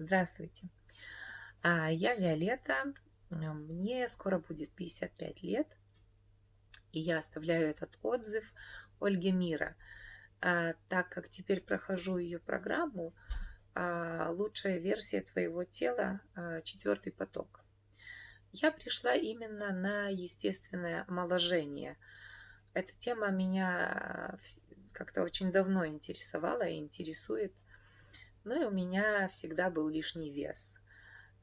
Здравствуйте. А, Я Виолетта, а, мне скоро будет 55 лет, и я оставляю этот отзыв Ольге Мира, а, так как теперь прохожу ее программу «Лучшая версия твоего тела. Четвертый поток». Я пришла именно на естественное омоложение. Эта тема меня как-то очень давно интересовала и интересует. Ну и у меня всегда был лишний вес.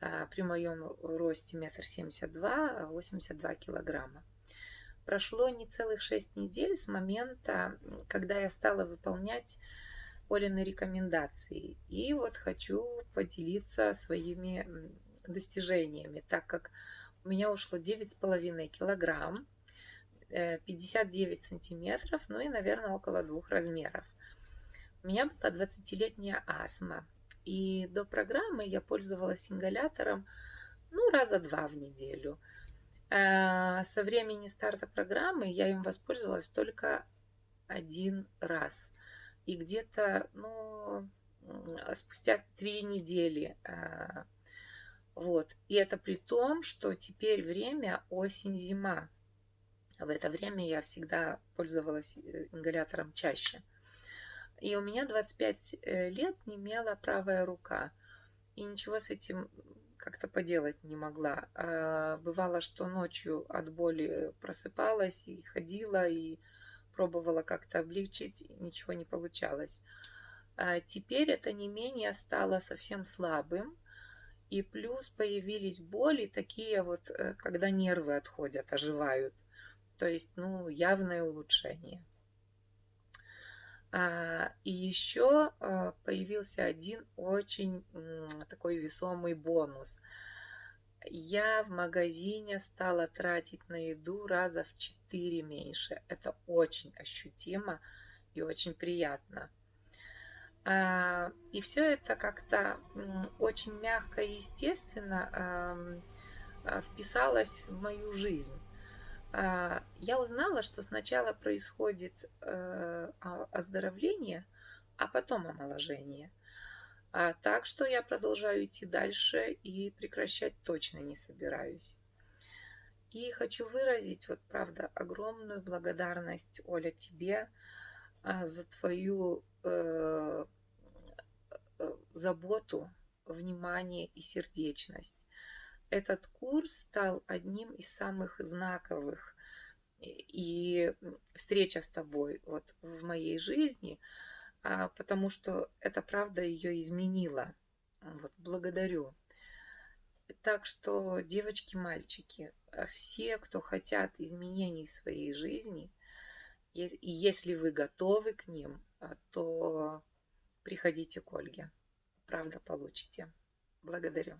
А, При моем росте метр семьдесят два, 82 килограмма. Прошло не целых шесть недель с момента, когда я стала выполнять Олины рекомендации. И вот хочу поделиться своими достижениями, так как у меня ушло девять с половиной килограмм, э, 59 сантиметров, ну и, наверное, около двух размеров. У меня была 20-летняя астма. И до программы я пользовалась ингалятором, ну, раза два в неделю. А, Со времени старта программы я им воспользовалась только один раз. И где-то, ну, спустя три недели. а, Вот. И это при том, что теперь время осень-зима. В это время я всегда пользовалась э, ингалятором чаще. И у меня 25 э, лет немела правая рука. И ничего с этим как-то поделать не могла. А, Бывало, что ночью от боли просыпалась и ходила, и пробовала как-то облегчить, ничего не получалось. А Теперь это не менее стало совсем слабым. И плюс появились боли такие вот, э, когда нервы отходят, оживают. То есть, ну, явное улучшение. А, И еще а, появился один очень такой весомый бонус. Я в магазине стала тратить на еду раза в четыре меньше. Это очень ощутимо и очень приятно. А, И все это как-то очень мягко и естественно вписалось в мою жизнь. А, Я узнала, что сначала происходит э, оздоровление, а потом омоложение. А, Так что я продолжаю идти дальше и прекращать точно не собираюсь. И хочу выразить, вот правда, огромную благодарность, Оля, тебе а, за твою э, э, заботу, внимание и сердечность. Этот курс стал одним из самых знаковых и встреча с тобой вот в моей жизни, а, потому что это правда ее изменила. Вот, благодарю. Так что, девочки, мальчики, а, все, кто хотят изменений в своей жизни, и если вы готовы к ним, а, то приходите к Ольге. Правда, получите. Благодарю.